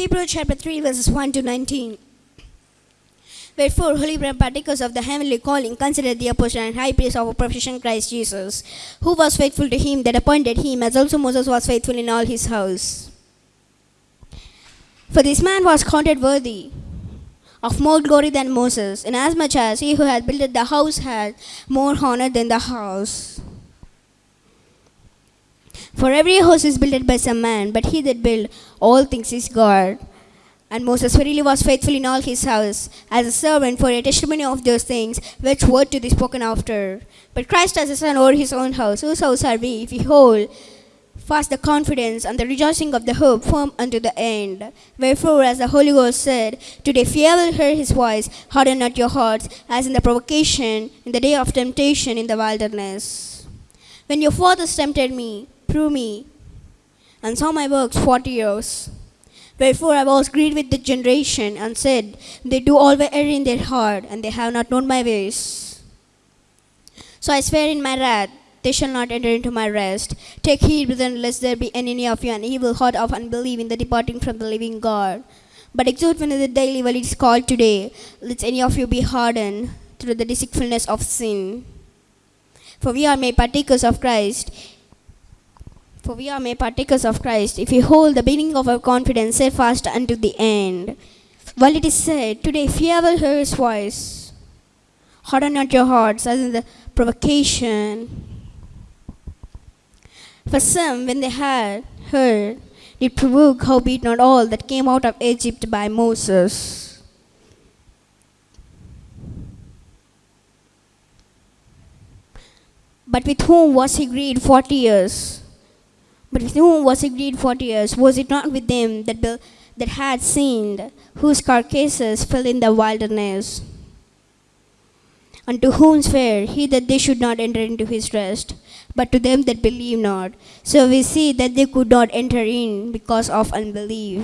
Hebrews chapter 3, verses 1 to 19. Wherefore, holy brethren, partakers of the heavenly calling, consider the apostle and high priest of our profession, Christ Jesus, who was faithful to him that appointed him, as also Moses was faithful in all his house. For this man was counted worthy of more glory than Moses, inasmuch as he who had built the house had more honor than the house. For every house is built by some man, but he that built all things is God. And Moses verily was faithful in all his house, as a servant for a testimony of those things which were to be spoken after. But Christ as a son over his own house, whose house are we, if we hold fast the confidence and the rejoicing of the hope firm unto the end. Wherefore, as the Holy Ghost said, Today ye will hear his voice, harden not your hearts, as in the provocation, in the day of temptation in the wilderness. When your fathers tempted me, prove me, and saw my works forty years. Wherefore I was grieved with the generation, and said, They do always err in their heart, and they have not known my ways. So I swear in my wrath, they shall not enter into my rest. Take heed, brethren, lest there be any of you an evil heart of unbelief in the departing from the living God. But exhort one another daily while it is called today, lest any of you be hardened through the deceitfulness of sin. For we are made partakers of Christ. For we are made partakers of Christ if we hold the beginning of our confidence steadfast unto the end. While it is said, Today, if ye ever hear his voice, harden not your hearts, as in the provocation. For some, when they had heard, did provoke, howbeit not all that came out of Egypt by Moses. But with whom was he grieved forty years? But with whom was he grieved forty years? Was it not with them that, that had sinned, whose carcasses fell in the wilderness? Unto whom sware he that they should not enter into his rest, but to them that believe not. So we see that they could not enter in because of unbelief.